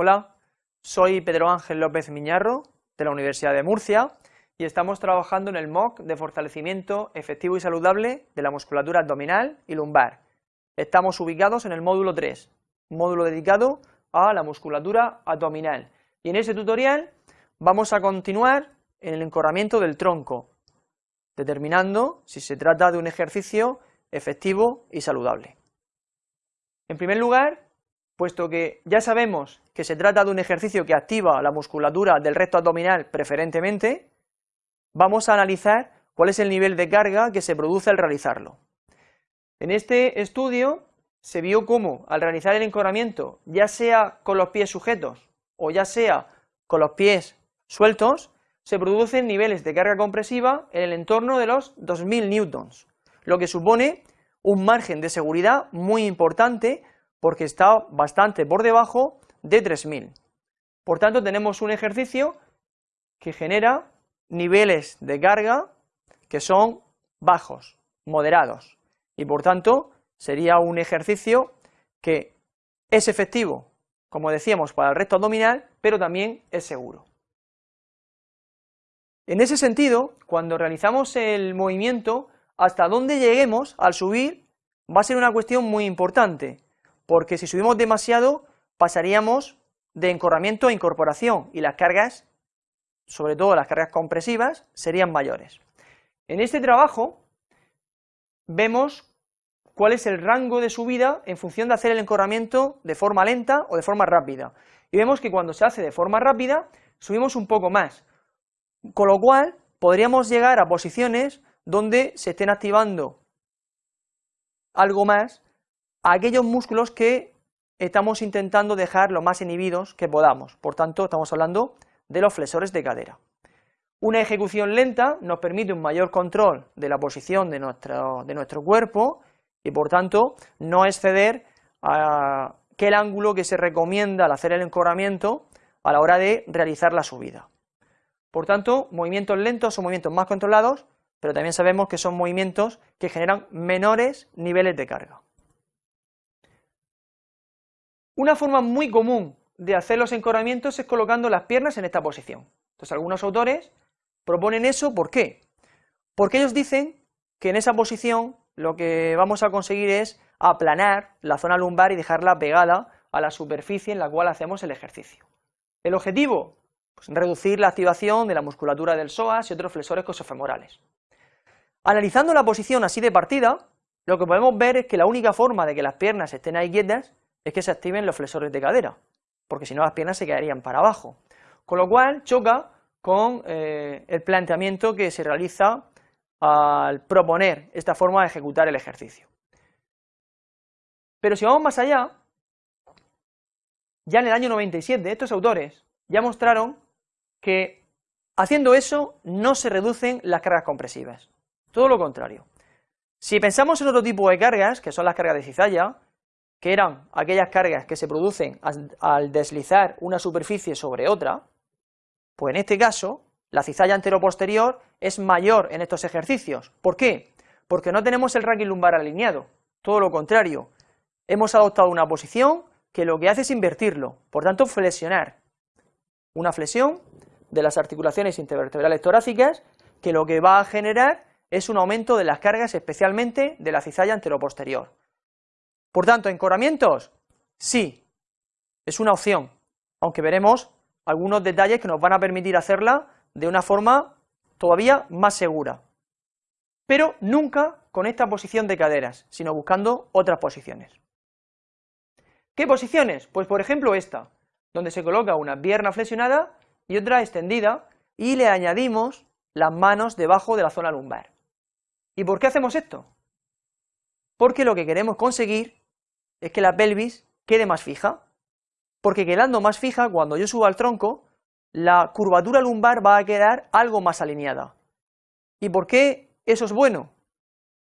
Hola, soy Pedro Ángel López Miñarro, de la Universidad de Murcia, y estamos trabajando en el MOOC de fortalecimiento efectivo y saludable de la musculatura abdominal y lumbar. Estamos ubicados en el módulo 3, módulo dedicado a la musculatura abdominal, y en este tutorial vamos a continuar en el encorramiento del tronco, determinando si se trata de un ejercicio efectivo y saludable. En primer lugar, puesto que ya sabemos que se trata de un ejercicio que activa la musculatura del recto abdominal preferentemente, vamos a analizar cuál es el nivel de carga que se produce al realizarlo. En este estudio se vio cómo al realizar el encorramiento, ya sea con los pies sujetos o ya sea con los pies sueltos, se producen niveles de carga compresiva en el entorno de los 2000 newtons, lo que supone un margen de seguridad muy importante porque está bastante por debajo de 3000. Por tanto, tenemos un ejercicio que genera niveles de carga que son bajos, moderados, y por tanto sería un ejercicio que es efectivo, como decíamos, para el recto abdominal, pero también es seguro. En ese sentido, cuando realizamos el movimiento, hasta dónde lleguemos al subir va a ser una cuestión muy importante, porque si subimos demasiado pasaríamos de encorramiento a incorporación y las cargas, sobre todo las cargas compresivas, serían mayores. En este trabajo vemos cuál es el rango de subida en función de hacer el encorramiento de forma lenta o de forma rápida, y vemos que cuando se hace de forma rápida subimos un poco más, con lo cual podríamos llegar a posiciones donde se estén activando algo más a aquellos músculos que estamos intentando dejar lo más inhibidos que podamos, por tanto estamos hablando de los flexores de cadera. Una ejecución lenta nos permite un mayor control de la posición de nuestro, de nuestro cuerpo y por tanto no exceder a aquel ángulo que se recomienda al hacer el encorramiento a la hora de realizar la subida. Por tanto, movimientos lentos son movimientos más controlados pero también sabemos que son movimientos que generan menores niveles de carga. Una forma muy común de hacer los encorramientos es colocando las piernas en esta posición. Entonces algunos autores proponen eso, ¿por qué? Porque ellos dicen que en esa posición lo que vamos a conseguir es aplanar la zona lumbar y dejarla pegada a la superficie en la cual hacemos el ejercicio. ¿El objetivo? Pues reducir la activación de la musculatura del psoas y otros flexores cosofemorales. Analizando la posición así de partida, lo que podemos ver es que la única forma de que las piernas estén ahí quietas es que se activen los flexores de cadera, porque si no las piernas se quedarían para abajo, con lo cual choca con eh, el planteamiento que se realiza al proponer esta forma de ejecutar el ejercicio. Pero si vamos más allá, ya en el año 97 estos autores ya mostraron que haciendo eso no se reducen las cargas compresivas, todo lo contrario. Si pensamos en otro tipo de cargas, que son las cargas de cizalla, que eran aquellas cargas que se producen al deslizar una superficie sobre otra, pues en este caso, la cizalla anteroposterior es mayor en estos ejercicios. ¿Por qué? Porque no tenemos el raquis lumbar alineado, todo lo contrario. Hemos adoptado una posición que lo que hace es invertirlo, por tanto flexionar. Una flexión de las articulaciones intervertebrales torácicas que lo que va a generar es un aumento de las cargas, especialmente de la cizalla anteroposterior. Por tanto, ¿encorramientos? Sí, es una opción, aunque veremos algunos detalles que nos van a permitir hacerla de una forma todavía más segura. Pero nunca con esta posición de caderas, sino buscando otras posiciones. ¿Qué posiciones? Pues por ejemplo esta, donde se coloca una pierna flexionada y otra extendida y le añadimos las manos debajo de la zona lumbar. ¿Y por qué hacemos esto? Porque lo que queremos conseguir es que la pelvis quede más fija, porque quedando más fija, cuando yo suba al tronco, la curvatura lumbar va a quedar algo más alineada. ¿Y por qué eso es bueno?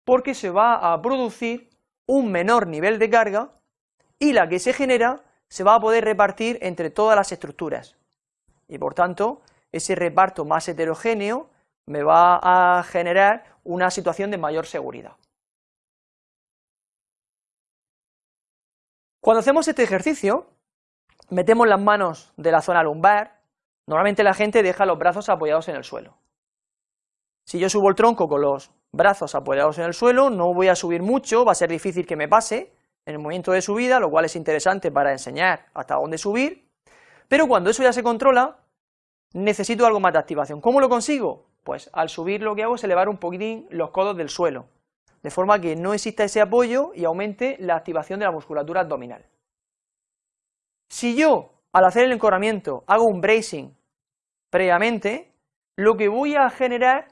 Porque se va a producir un menor nivel de carga y la que se genera se va a poder repartir entre todas las estructuras. Y por tanto, ese reparto más heterogéneo me va a generar una situación de mayor seguridad. Cuando hacemos este ejercicio, metemos las manos de la zona lumbar, normalmente la gente deja los brazos apoyados en el suelo. Si yo subo el tronco con los brazos apoyados en el suelo, no voy a subir mucho, va a ser difícil que me pase en el momento de subida, lo cual es interesante para enseñar hasta dónde subir, pero cuando eso ya se controla, necesito algo más de activación. ¿Cómo lo consigo? Pues al subir lo que hago es elevar un poquitín los codos del suelo, de forma que no exista ese apoyo y aumente la activación de la musculatura abdominal. Si yo, al hacer el encorramiento, hago un bracing previamente, lo que voy a generar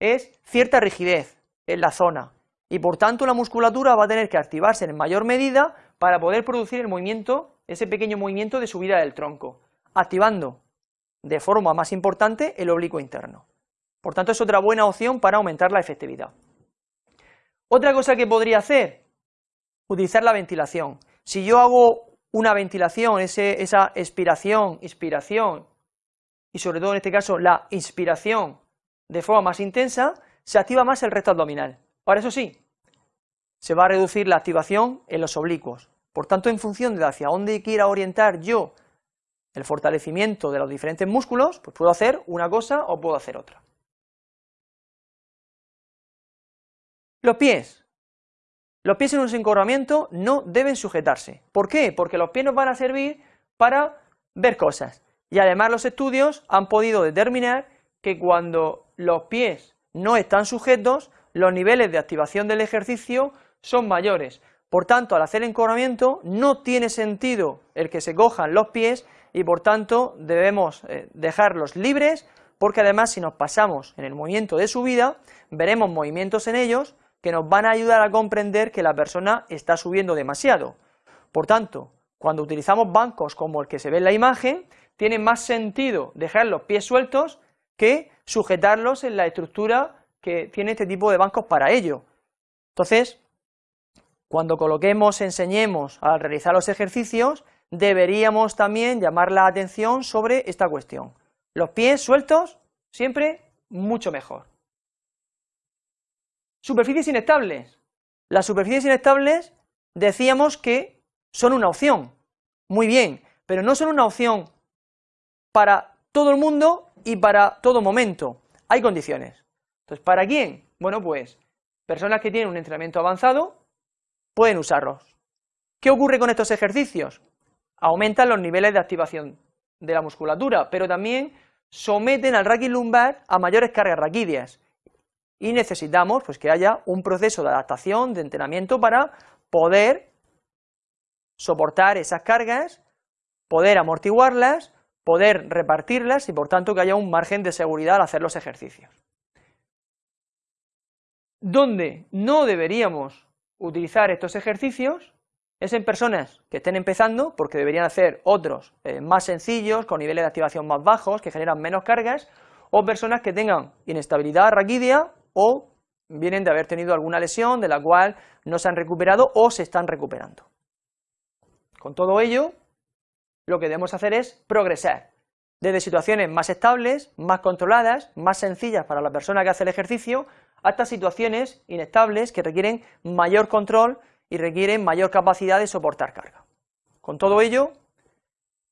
es cierta rigidez en la zona, y por tanto la musculatura va a tener que activarse en mayor medida para poder producir el movimiento, ese pequeño movimiento de subida del tronco, activando de forma más importante el oblicuo interno. Por tanto, es otra buena opción para aumentar la efectividad. Otra cosa que podría hacer, utilizar la ventilación. Si yo hago una ventilación, esa expiración, inspiración, y sobre todo en este caso la inspiración de forma más intensa, se activa más el recto abdominal. Ahora eso sí, se va a reducir la activación en los oblicuos. Por tanto, en función de hacia dónde quiera orientar yo el fortalecimiento de los diferentes músculos, pues puedo hacer una cosa o puedo hacer otra. Los pies. Los pies en un encorvamiento no deben sujetarse. ¿Por qué? Porque los pies nos van a servir para ver cosas. Y además los estudios han podido determinar que cuando los pies no están sujetos, los niveles de activación del ejercicio son mayores. Por tanto, al hacer encorvamiento no tiene sentido el que se cojan los pies y por tanto debemos eh, dejarlos libres porque además si nos pasamos en el movimiento de subida veremos movimientos en ellos que nos van a ayudar a comprender que la persona está subiendo demasiado. Por tanto, cuando utilizamos bancos como el que se ve en la imagen, tiene más sentido dejar los pies sueltos que sujetarlos en la estructura que tiene este tipo de bancos para ello. Entonces, cuando coloquemos, enseñemos a realizar los ejercicios, deberíamos también llamar la atención sobre esta cuestión. Los pies sueltos, siempre mucho mejor. Superficies inestables. Las superficies inestables decíamos que son una opción, muy bien, pero no son una opción para todo el mundo y para todo momento. Hay condiciones. Entonces, ¿para quién? Bueno, pues personas que tienen un entrenamiento avanzado pueden usarlos. ¿Qué ocurre con estos ejercicios? Aumentan los niveles de activación de la musculatura, pero también someten al raquis lumbar a mayores cargas raquídeas y necesitamos pues, que haya un proceso de adaptación, de entrenamiento para poder soportar esas cargas, poder amortiguarlas, poder repartirlas y por tanto que haya un margen de seguridad al hacer los ejercicios. Donde no deberíamos utilizar estos ejercicios es en personas que estén empezando, porque deberían hacer otros eh, más sencillos, con niveles de activación más bajos, que generan menos cargas, o personas que tengan inestabilidad raquídea o vienen de haber tenido alguna lesión de la cual no se han recuperado o se están recuperando. Con todo ello, lo que debemos hacer es progresar, desde situaciones más estables, más controladas, más sencillas para la persona que hace el ejercicio, hasta situaciones inestables que requieren mayor control y requieren mayor capacidad de soportar carga. Con todo ello,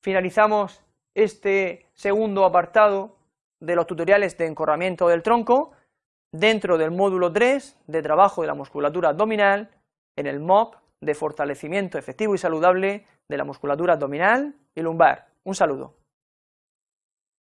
finalizamos este segundo apartado de los tutoriales de encorramiento del tronco, dentro del módulo 3 de trabajo de la musculatura abdominal en el MOP de fortalecimiento efectivo y saludable de la musculatura abdominal y lumbar. Un saludo.